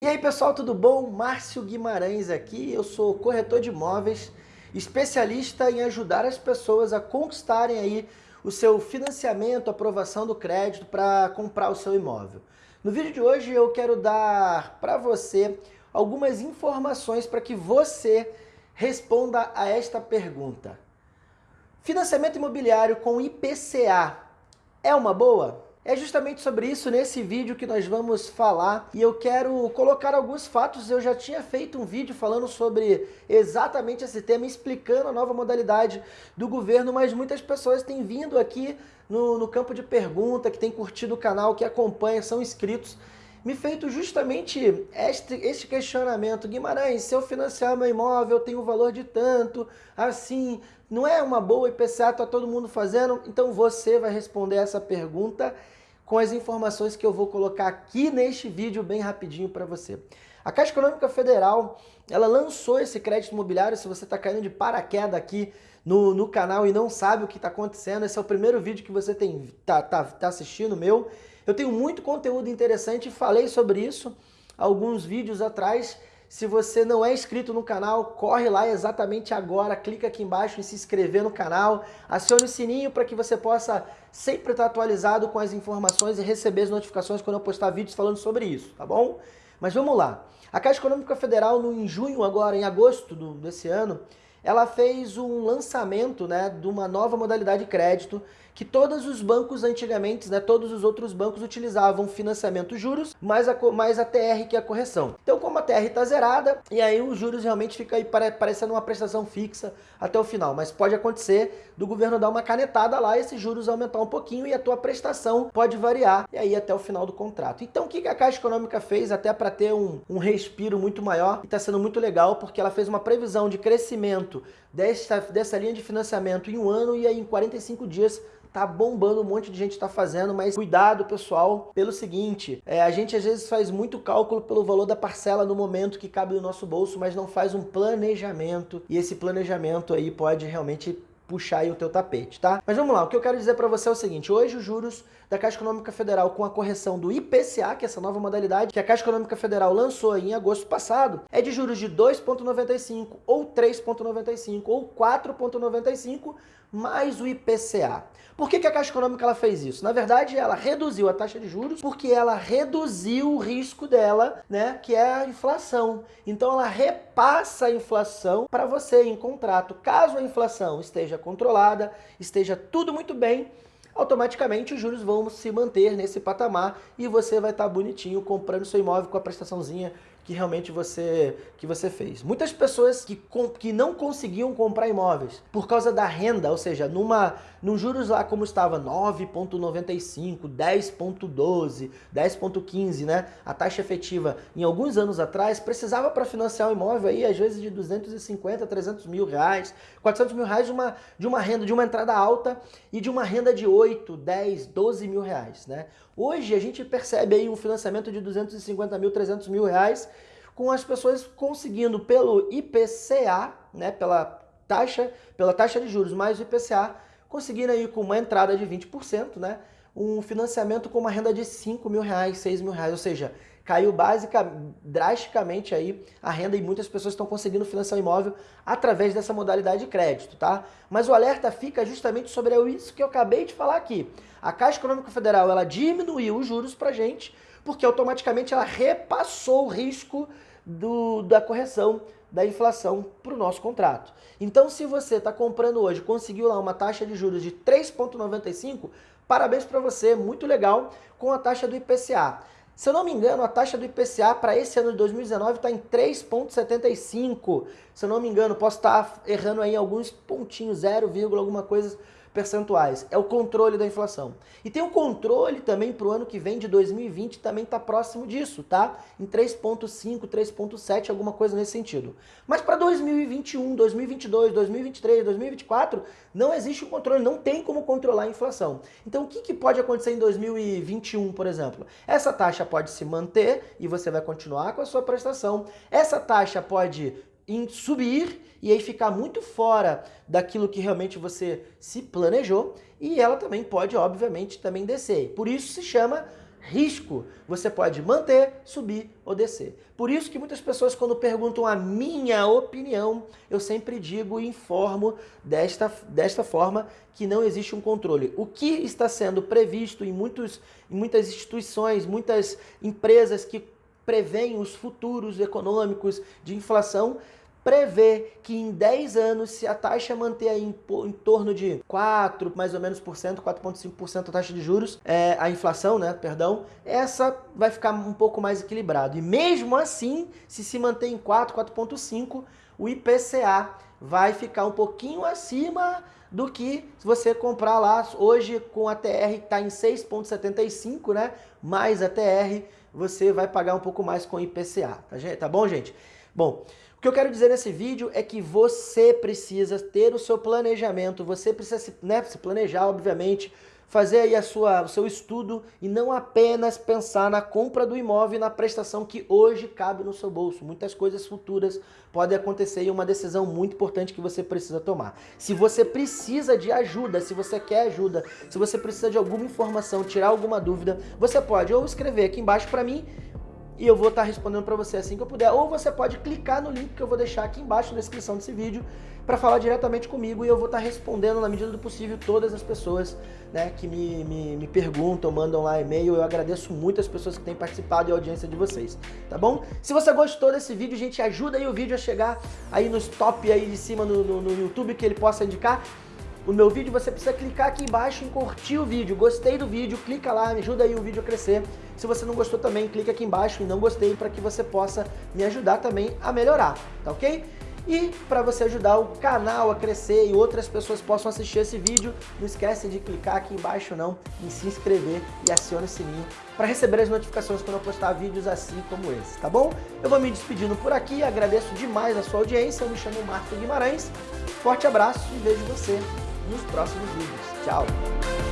E aí pessoal, tudo bom? Márcio Guimarães aqui, eu sou corretor de imóveis, especialista em ajudar as pessoas a conquistarem aí o seu financiamento, aprovação do crédito para comprar o seu imóvel. No vídeo de hoje eu quero dar para você algumas informações para que você responda a esta pergunta. Financiamento imobiliário com IPCA é uma boa? É justamente sobre isso nesse vídeo que nós vamos falar e eu quero colocar alguns fatos. Eu já tinha feito um vídeo falando sobre exatamente esse tema, explicando a nova modalidade do governo, mas muitas pessoas têm vindo aqui no, no campo de pergunta, que têm curtido o canal, que acompanham, são inscritos, me feito justamente este, este questionamento. Guimarães, se eu financiar meu imóvel, tem um valor de tanto, assim, não é uma boa IPCA, tá todo mundo fazendo? Então você vai responder essa pergunta com as informações que eu vou colocar aqui neste vídeo bem rapidinho para você. A Caixa Econômica Federal, ela lançou esse crédito imobiliário, se você está caindo de paraquedas aqui no, no canal e não sabe o que está acontecendo, esse é o primeiro vídeo que você tem tá, tá, tá assistindo meu. Eu tenho muito conteúdo interessante, falei sobre isso alguns vídeos atrás, se você não é inscrito no canal, corre lá exatamente agora, clica aqui embaixo em se inscrever no canal, acione o sininho para que você possa sempre estar atualizado com as informações e receber as notificações quando eu postar vídeos falando sobre isso, tá bom? Mas vamos lá. A Caixa Econômica Federal, no, em junho agora, em agosto do, desse ano, ela fez um lançamento né, de uma nova modalidade de crédito que todos os bancos antigamente, né, todos os outros bancos utilizavam financiamento juros, mais a, mais a TR que a correção. Então como a TR está zerada, e aí os juros realmente fica aí parecendo uma prestação fixa até o final, mas pode acontecer do governo dar uma canetada lá, esses juros aumentar um pouquinho e a tua prestação pode variar, e aí até o final do contrato. Então o que a Caixa Econômica fez até para ter um, um respiro muito maior, e está sendo muito legal, porque ela fez uma previsão de crescimento dessa, dessa linha de financiamento em um ano e aí em 45 dias tá bombando, um monte de gente está fazendo, mas cuidado pessoal, pelo seguinte, é, a gente às vezes faz muito cálculo pelo valor da parcela no momento que cabe no nosso bolso, mas não faz um planejamento, e esse planejamento aí pode realmente puxar aí o teu tapete, tá? Mas vamos lá, o que eu quero dizer para você é o seguinte, hoje os juros da Caixa Econômica Federal com a correção do IPCA, que é essa nova modalidade que a Caixa Econômica Federal lançou em agosto passado, é de juros de 2,95 ou 3,95 ou 4,95 mais o IPCA. Por que, que a Caixa Econômica ela fez isso? Na verdade, ela reduziu a taxa de juros porque ela reduziu o risco dela, né, que é a inflação. Então ela repassa a inflação para você em contrato. Caso a inflação esteja controlada, esteja tudo muito bem, automaticamente os juros vão se manter nesse patamar e você vai estar tá bonitinho comprando seu imóvel com a prestaçãozinha que realmente você, que você fez. Muitas pessoas que, que não conseguiam comprar imóveis por causa da renda, ou seja, numa, num juros lá como estava 9,95, 10,12, 10,15, né? A taxa efetiva em alguns anos atrás precisava para financiar um imóvel aí às vezes de 250, 300 mil reais, 400 mil reais de uma, de uma renda, de uma entrada alta e de uma renda de 8, 10, 12 mil reais, né? Hoje a gente percebe aí um financiamento de 250 mil, 300 mil reais, com as pessoas conseguindo pelo IPCA, né, pela taxa, pela taxa de juros mais o IPCA, conseguindo aí com uma entrada de 20%, né, um financiamento com uma renda de 5 mil reais, 6 mil reais, ou seja, caiu básica, drasticamente aí a renda e muitas pessoas estão conseguindo financiar o imóvel através dessa modalidade de crédito, tá? Mas o alerta fica justamente sobre isso que eu acabei de falar aqui. A Caixa Econômica Federal, ela diminuiu os juros pra gente, porque automaticamente ela repassou o risco do, da correção da inflação para o nosso contrato. Então, se você está comprando hoje, conseguiu lá uma taxa de juros de 3,95, parabéns para você, muito legal, com a taxa do IPCA. Se eu não me engano, a taxa do IPCA para esse ano de 2019 está em 3,75. Se eu não me engano, posso estar tá errando aí alguns pontinhos, 0, alguma coisa percentuais. É o controle da inflação. E tem o controle também para o ano que vem, de 2020, também está próximo disso, tá? Em 3.5, 3.7, alguma coisa nesse sentido. Mas para 2021, 2022, 2023, 2024, não existe o controle, não tem como controlar a inflação. Então o que, que pode acontecer em 2021, por exemplo? Essa taxa pode se manter e você vai continuar com a sua prestação. Essa taxa pode em subir e aí ficar muito fora daquilo que realmente você se planejou e ela também pode, obviamente, também descer. Por isso se chama risco, você pode manter, subir ou descer. Por isso que muitas pessoas quando perguntam a minha opinião, eu sempre digo e informo desta, desta forma que não existe um controle. O que está sendo previsto em, muitos, em muitas instituições, muitas empresas que preveem os futuros econômicos de inflação, prevê que em 10 anos, se a taxa manter aí em, em torno de 4, mais ou menos por cento, 4,5% a taxa de juros, é, a inflação, né, perdão, essa vai ficar um pouco mais equilibrado. E mesmo assim, se se manter em 4, 4,5, o IPCA vai ficar um pouquinho acima do que se você comprar lá hoje com a TR que está em 6,75, né? Mais a TR, você vai pagar um pouco mais com IPCA, tá, tá bom, gente? Bom, o que eu quero dizer nesse vídeo é que você precisa ter o seu planejamento, você precisa se, né, se planejar, obviamente, fazer aí a sua, o seu estudo e não apenas pensar na compra do imóvel e na prestação que hoje cabe no seu bolso. Muitas coisas futuras podem acontecer e uma decisão muito importante que você precisa tomar. Se você precisa de ajuda, se você quer ajuda, se você precisa de alguma informação, tirar alguma dúvida, você pode ou escrever aqui embaixo para mim e eu vou estar respondendo para você assim que eu puder. Ou você pode clicar no link que eu vou deixar aqui embaixo na descrição desse vídeo para falar diretamente comigo e eu vou estar respondendo na medida do possível todas as pessoas né, que me, me, me perguntam, mandam lá e-mail. Eu agradeço muito as pessoas que têm participado e a audiência de vocês, tá bom? Se você gostou desse vídeo, gente, ajuda aí o vídeo a chegar aí nos top aí de cima no, no, no YouTube que ele possa indicar o meu vídeo, você precisa clicar aqui embaixo em curtir o vídeo. Gostei do vídeo, clica lá, me ajuda aí o vídeo a crescer. Se você não gostou também, clica aqui embaixo em não gostei para que você possa me ajudar também a melhorar, tá ok? E para você ajudar o canal a crescer e outras pessoas possam assistir esse vídeo, não esquece de clicar aqui embaixo não, em se inscrever e acione o sininho para receber as notificações quando eu postar vídeos assim como esse, tá bom? Eu vou me despedindo por aqui, agradeço demais a sua audiência, eu me chamo Marco Guimarães, forte abraço e vejo você nos próximos vídeos. Tchau!